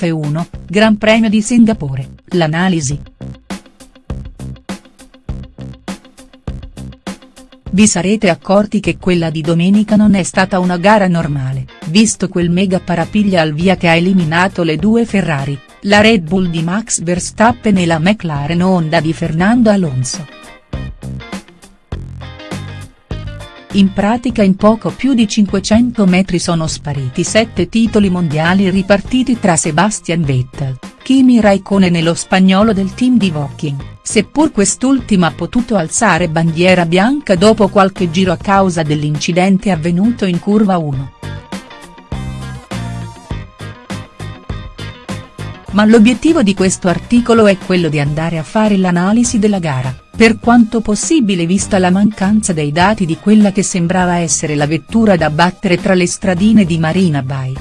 F1, Gran Premio di Singapore, l'analisi. Vi sarete accorti che quella di domenica non è stata una gara normale, visto quel mega parapiglia al via che ha eliminato le due Ferrari, la Red Bull di Max Verstappen e la McLaren Honda di Fernando Alonso. In pratica in poco più di 500 metri sono spariti sette titoli mondiali ripartiti tra Sebastian Vettel, Kimi Raikkonen e lo spagnolo del team di Woking, seppur quest'ultimo ha potuto alzare bandiera bianca dopo qualche giro a causa dell'incidente avvenuto in curva 1. Ma l'obiettivo di questo articolo è quello di andare a fare l'analisi della gara per quanto possibile vista la mancanza dei dati di quella che sembrava essere la vettura da battere tra le stradine di Marina Bay.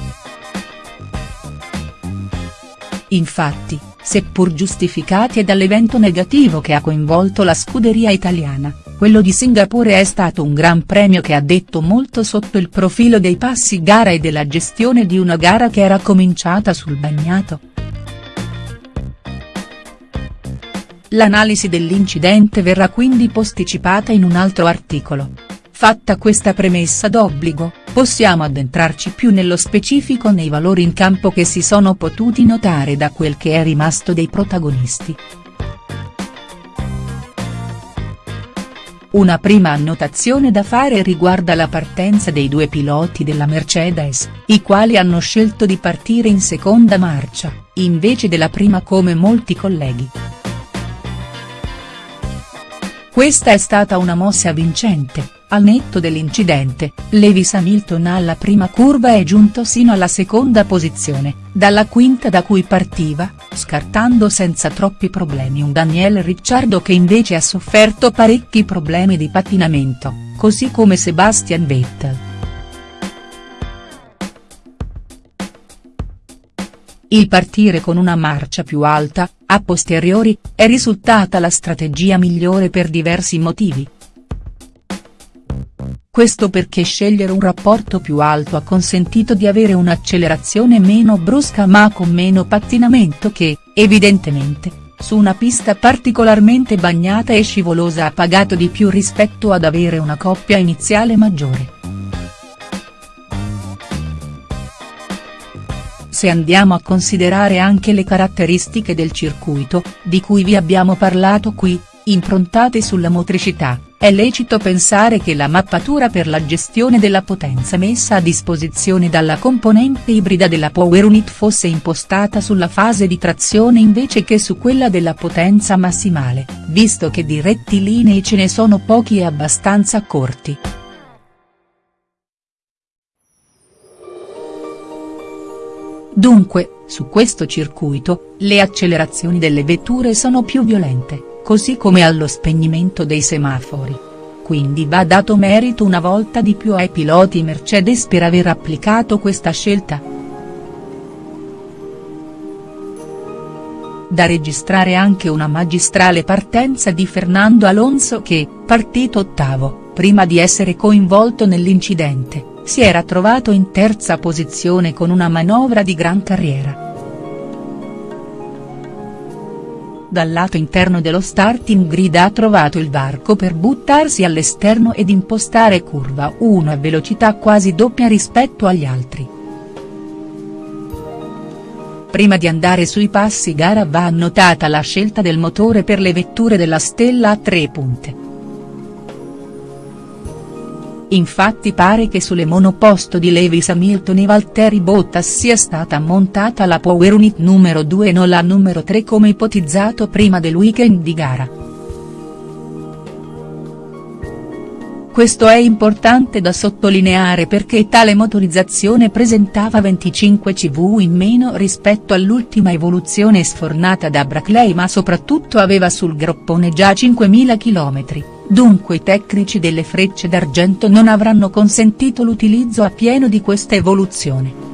Infatti, seppur giustificati dall'evento negativo che ha coinvolto la scuderia italiana, quello di Singapore è stato un gran premio che ha detto molto sotto il profilo dei passi gara e della gestione di una gara che era cominciata sul bagnato. L'analisi dell'incidente verrà quindi posticipata in un altro articolo. Fatta questa premessa d'obbligo, possiamo addentrarci più nello specifico nei valori in campo che si sono potuti notare da quel che è rimasto dei protagonisti. Una prima annotazione da fare riguarda la partenza dei due piloti della Mercedes, i quali hanno scelto di partire in seconda marcia, invece della prima come molti colleghi. Questa è stata una mossa vincente, al netto dell'incidente, Lewis Hamilton alla prima curva è giunto sino alla seconda posizione, dalla quinta da cui partiva, scartando senza troppi problemi un Daniel Ricciardo che invece ha sofferto parecchi problemi di pattinamento, così come Sebastian Vettel. Il partire con una marcia più alta, a posteriori, è risultata la strategia migliore per diversi motivi. Questo perché scegliere un rapporto più alto ha consentito di avere un'accelerazione meno brusca ma con meno pattinamento che, evidentemente, su una pista particolarmente bagnata e scivolosa ha pagato di più rispetto ad avere una coppia iniziale maggiore. Se andiamo a considerare anche le caratteristiche del circuito, di cui vi abbiamo parlato qui, improntate sulla motricità, è lecito pensare che la mappatura per la gestione della potenza messa a disposizione dalla componente ibrida della Power Unit fosse impostata sulla fase di trazione invece che su quella della potenza massimale, visto che di rettilinei ce ne sono pochi e abbastanza corti. Dunque, su questo circuito, le accelerazioni delle vetture sono più violente, così come allo spegnimento dei semafori. Quindi va dato merito una volta di più ai piloti Mercedes per aver applicato questa scelta. Da registrare anche una magistrale partenza di Fernando Alonso che, partito ottavo, prima di essere coinvolto nell'incidente, si era trovato in terza posizione con una manovra di gran carriera. Dal lato interno dello starting grid ha trovato il varco per buttarsi all'esterno ed impostare curva 1 a velocità quasi doppia rispetto agli altri. Prima di andare sui passi gara va annotata la scelta del motore per le vetture della stella a tre punte. Infatti pare che sulle monoposto di Lewis Hamilton e Valtteri Bottas sia stata montata la Power Unit numero 2 e non la numero 3 come ipotizzato prima del weekend di gara. Questo è importante da sottolineare perché tale motorizzazione presentava 25 CV in meno rispetto all'ultima evoluzione sfornata da Brackley ma soprattutto aveva sul groppone già 5.000 km dunque i tecnici delle frecce d'argento non avranno consentito l'utilizzo a pieno di questa evoluzione.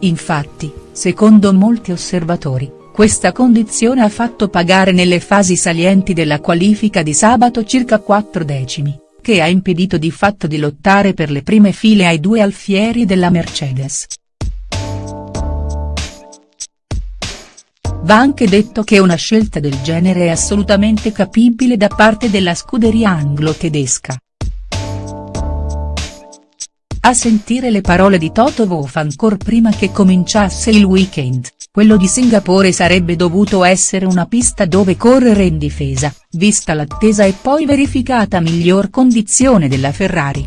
Infatti, secondo molti osservatori, questa condizione ha fatto pagare nelle fasi salienti della qualifica di sabato circa 4 decimi, che ha impedito di fatto di lottare per le prime file ai due alfieri della Mercedes. Va anche detto che una scelta del genere è assolutamente capibile da parte della scuderia anglo-tedesca. A sentire le parole di Toto Wolff ancor prima che cominciasse il weekend, quello di Singapore sarebbe dovuto essere una pista dove correre in difesa, vista l'attesa e poi verificata miglior condizione della Ferrari.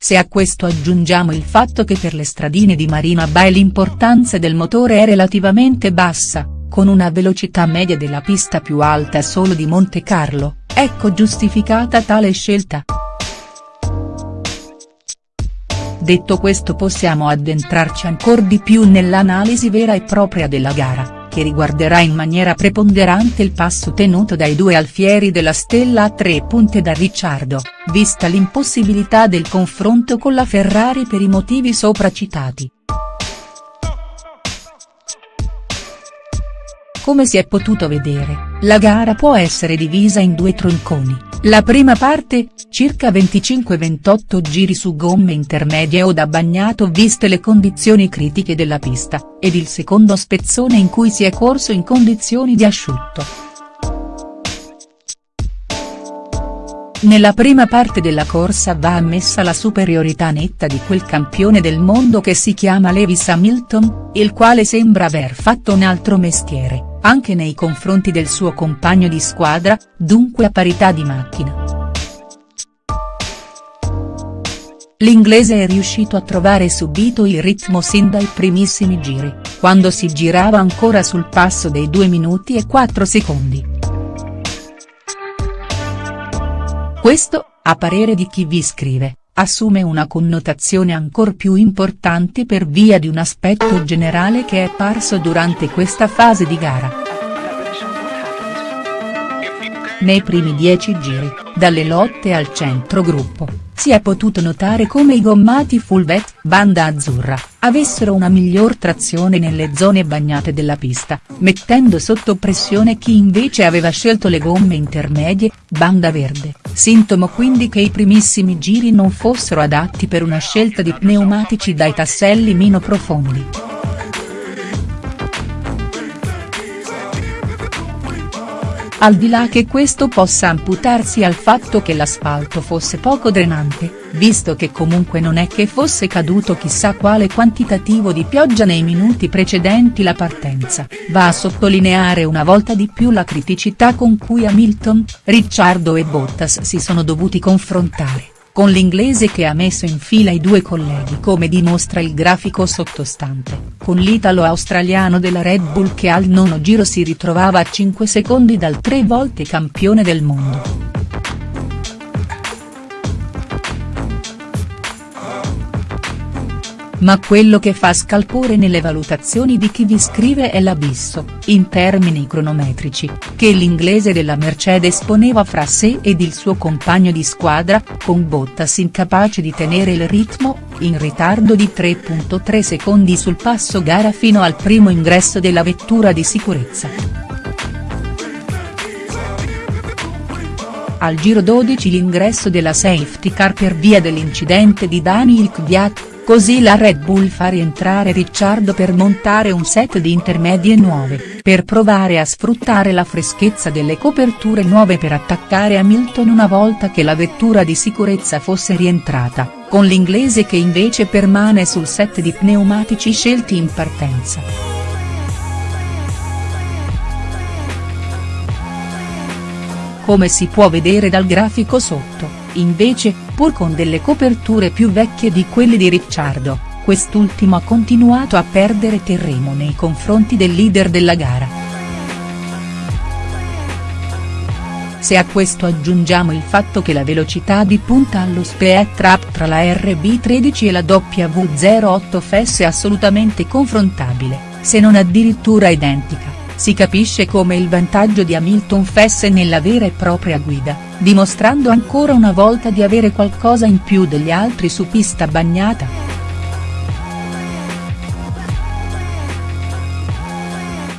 Se a questo aggiungiamo il fatto che per le stradine di Marina Bay l'importanza del motore è relativamente bassa, con una velocità media della pista più alta solo di Monte Carlo, ecco giustificata tale scelta. Detto questo possiamo addentrarci ancor di più nell'analisi vera e propria della gara che riguarderà in maniera preponderante il passo tenuto dai due alfieri della stella a tre punte da Ricciardo, vista l'impossibilità del confronto con la Ferrari per i motivi sopra citati. Come si è potuto vedere, la gara può essere divisa in due tronconi, la prima parte, circa 25-28 giri su gomme intermedie o da bagnato viste le condizioni critiche della pista, ed il secondo spezzone in cui si è corso in condizioni di asciutto. Nella prima parte della corsa va ammessa la superiorità netta di quel campione del mondo che si chiama Lewis Hamilton, il quale sembra aver fatto un altro mestiere anche nei confronti del suo compagno di squadra, dunque a parità di macchina. L'inglese è riuscito a trovare subito il ritmo sin dai primissimi giri, quando si girava ancora sul passo dei 2 minuti e 4 secondi. Questo, a parere di chi vi scrive, assume una connotazione ancor più importante per via di un aspetto generale che è parso durante questa fase di gara. Nei primi dieci giri, dalle lotte al centro gruppo, si è potuto notare come i gommati full vet, banda azzurra, avessero una miglior trazione nelle zone bagnate della pista, mettendo sotto pressione chi invece aveva scelto le gomme intermedie, banda verde, sintomo quindi che i primissimi giri non fossero adatti per una scelta di pneumatici dai tasselli meno profondi. Al di là che questo possa amputarsi al fatto che l'asfalto fosse poco drenante, visto che comunque non è che fosse caduto chissà quale quantitativo di pioggia nei minuti precedenti la partenza, va a sottolineare una volta di più la criticità con cui Hamilton, Ricciardo e Bottas si sono dovuti confrontare con l'inglese che ha messo in fila i due colleghi come dimostra il grafico sottostante, con l'italo-australiano della Red Bull che al nono giro si ritrovava a 5 secondi dal tre volte campione del mondo. Ma quello che fa scalpore nelle valutazioni di chi vi scrive è l'abisso, in termini cronometrici, che l'inglese della Mercedes poneva fra sé ed il suo compagno di squadra, con Bottas incapace di tenere il ritmo, in ritardo di 3.3 secondi sul passo gara fino al primo ingresso della vettura di sicurezza. Al giro 12 l'ingresso della safety car per via dell'incidente di Daniel Kvyat, Così la Red Bull fa rientrare Ricciardo per montare un set di intermedie nuove, per provare a sfruttare la freschezza delle coperture nuove per attaccare Hamilton una volta che la vettura di sicurezza fosse rientrata, con l'inglese che invece permane sul set di pneumatici scelti in partenza. Come si può vedere dal grafico sotto, invece, pur con delle coperture più vecchie di quelle di Ricciardo, quest'ultimo ha continuato a perdere terreno nei confronti del leader della gara. Se a questo aggiungiamo il fatto che la velocità di punta allo speed trap tra la RB13 e la W08 FS è assolutamente confrontabile, se non addirittura identica si capisce come il vantaggio di Hamilton fesse nella vera e propria guida, dimostrando ancora una volta di avere qualcosa in più degli altri su pista bagnata.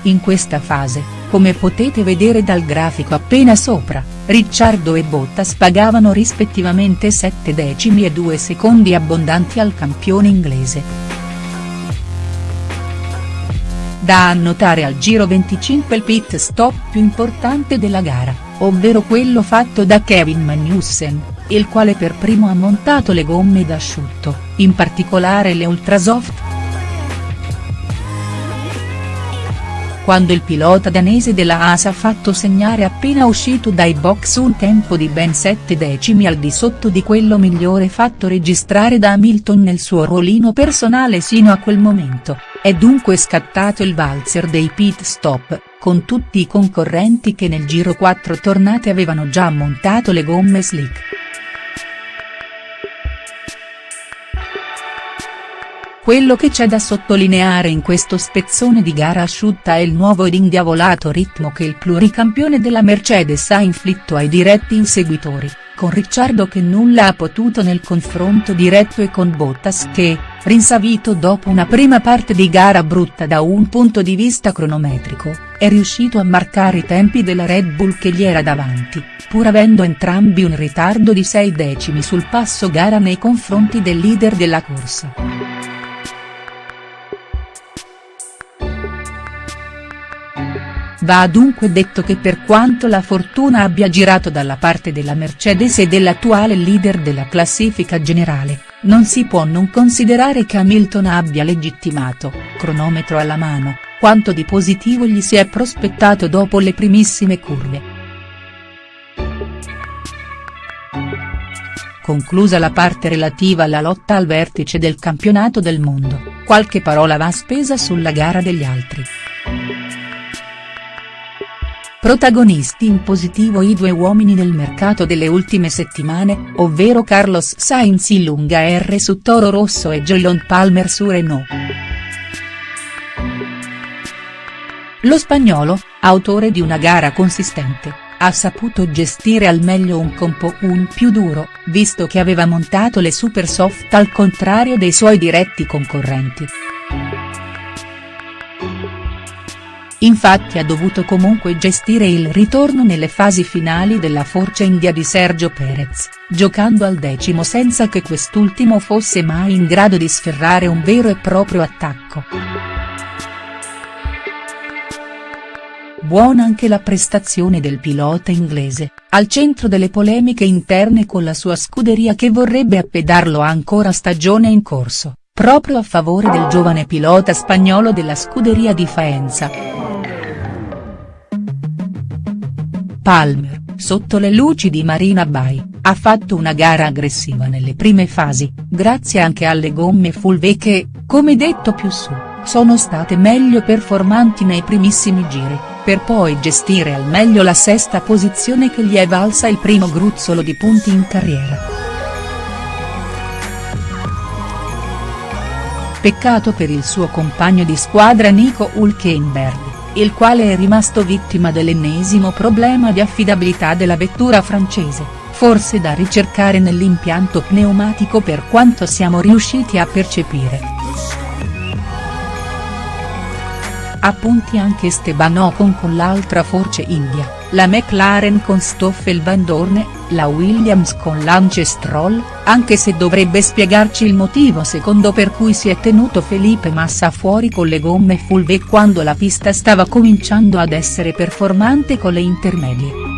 In questa fase, come potete vedere dal grafico appena sopra, Ricciardo e Bottas pagavano rispettivamente 7 decimi e 2 secondi abbondanti al campione inglese. Da annotare al giro 25 il pit stop più importante della gara, ovvero quello fatto da Kevin Magnussen, il quale per primo ha montato le gomme d'asciutto, in particolare le Ultrasoft. quando il pilota danese della AS ha fatto segnare appena uscito dai box un tempo di ben 7 decimi al di sotto di quello migliore fatto registrare da Hamilton nel suo ruolino personale sino a quel momento, è dunque scattato il valzer dei pit stop, con tutti i concorrenti che nel giro 4 tornate avevano già montato le gomme slick. Quello che c'è da sottolineare in questo spezzone di gara asciutta è il nuovo ed indiavolato ritmo che il pluricampione della Mercedes ha inflitto ai diretti inseguitori, con Ricciardo che nulla ha potuto nel confronto diretto e con Bottas che, rinsavito dopo una prima parte di gara brutta da un punto di vista cronometrico, è riuscito a marcare i tempi della Red Bull che gli era davanti, pur avendo entrambi un ritardo di 6 decimi sul passo gara nei confronti del leader della corsa. Va dunque detto che per quanto la fortuna abbia girato dalla parte della Mercedes e dell'attuale leader della classifica generale, non si può non considerare che Hamilton abbia legittimato, cronometro alla mano, quanto di positivo gli si è prospettato dopo le primissime curve. Conclusa la parte relativa alla lotta al vertice del campionato del mondo, qualche parola va spesa sulla gara degli altri. Protagonisti in positivo i due uomini del mercato delle ultime settimane, ovvero Carlos Sainz in lunga R su Toro Rosso e Jolyon Palmer su Renault. Lo spagnolo, autore di una gara consistente, ha saputo gestire al meglio un compo un più duro, visto che aveva montato le super soft al contrario dei suoi diretti concorrenti. Infatti ha dovuto comunque gestire il ritorno nelle fasi finali della Force India di Sergio Perez, giocando al decimo senza che quest'ultimo fosse mai in grado di sferrare un vero e proprio attacco. Buona anche la prestazione del pilota inglese, al centro delle polemiche interne con la sua scuderia che vorrebbe appedarlo ancora stagione in corso, proprio a favore del giovane pilota spagnolo della scuderia di Faenza. Palmer, sotto le luci di Marina Bay, ha fatto una gara aggressiva nelle prime fasi, grazie anche alle gomme full V che, come detto più su, sono state meglio performanti nei primissimi giri, per poi gestire al meglio la sesta posizione che gli è valsa il primo gruzzolo di punti in carriera. Peccato per il suo compagno di squadra Nico Hulkenberg il quale è rimasto vittima dell'ennesimo problema di affidabilità della vettura francese, forse da ricercare nell'impianto pneumatico per quanto siamo riusciti a percepire. Appunti anche Esteban Ocon con l'altra Force India, la McLaren con Stoffel Van Dorne, la Williams con Lance Stroll, anche se dovrebbe spiegarci il motivo secondo per cui si è tenuto Felipe Massa fuori con le gomme full V quando la pista stava cominciando ad essere performante con le intermedie.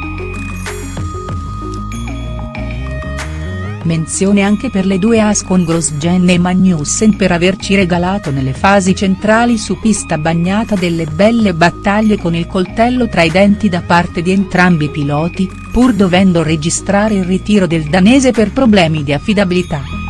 Menzione anche per le due as con Grosjean e Magnussen per averci regalato nelle fasi centrali su pista bagnata delle belle battaglie con il coltello tra i denti da parte di entrambi i piloti, pur dovendo registrare il ritiro del danese per problemi di affidabilità.